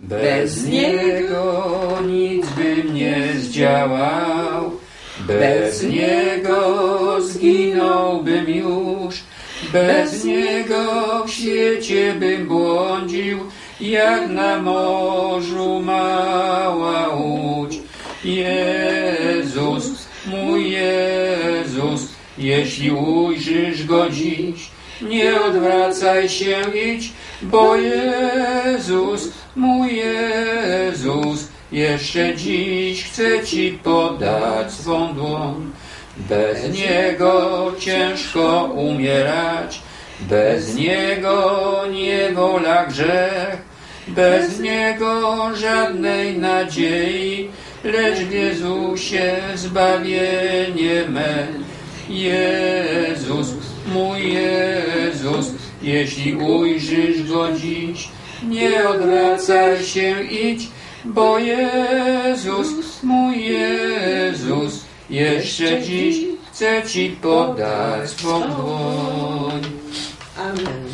Bez Niego nic bym nie zdziałał, bez Niego zginąłbym już, bez Niego w świecie bym błądził, jak na morzu mała łódź. Jezus, mój Jezus, jeśli ujrzysz Go dziś, nie odwracaj się, idź, bo Jezus, mój Jezus, jeszcze dziś chce Ci podać swą dłoń. Bez Niego ciężko umierać, bez Niego niewola grzech, bez Niego żadnej nadziei, lecz w Jezusie zbawienie me. Jezus, mój Jezus, jeśli ujrzysz Go dziś, nie odwracaj się, idź, bo Jezus, mój Jezus, jeszcze dziś chce Ci podać swą dłoń. Amen.